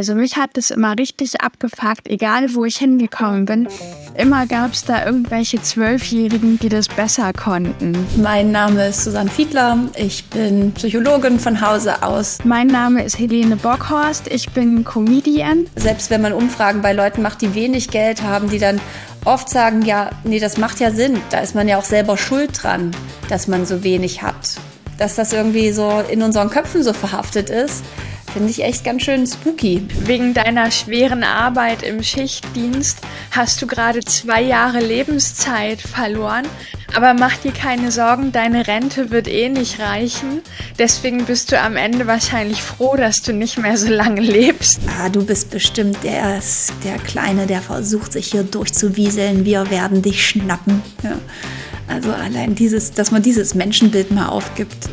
Also mich hat es immer richtig abgefuckt, egal wo ich hingekommen bin. Immer gab es da irgendwelche Zwölfjährigen, die das besser konnten. Mein Name ist Susanne Fiedler. Ich bin Psychologin von Hause aus. Mein Name ist Helene Bockhorst. Ich bin Comedian. Selbst wenn man Umfragen bei Leuten macht, die wenig Geld haben, die dann oft sagen, ja, nee, das macht ja Sinn. Da ist man ja auch selber schuld dran, dass man so wenig hat. Dass das irgendwie so in unseren Köpfen so verhaftet ist Finde ich echt ganz schön spooky. Wegen deiner schweren Arbeit im Schichtdienst hast du gerade zwei Jahre Lebenszeit verloren. Aber mach dir keine Sorgen, deine Rente wird eh nicht reichen. Deswegen bist du am Ende wahrscheinlich froh, dass du nicht mehr so lange lebst. Ah, du bist bestimmt der, der Kleine, der versucht, sich hier durchzuwieseln. Wir werden dich schnappen. Ja. Also allein dieses, dass man dieses Menschenbild mal aufgibt,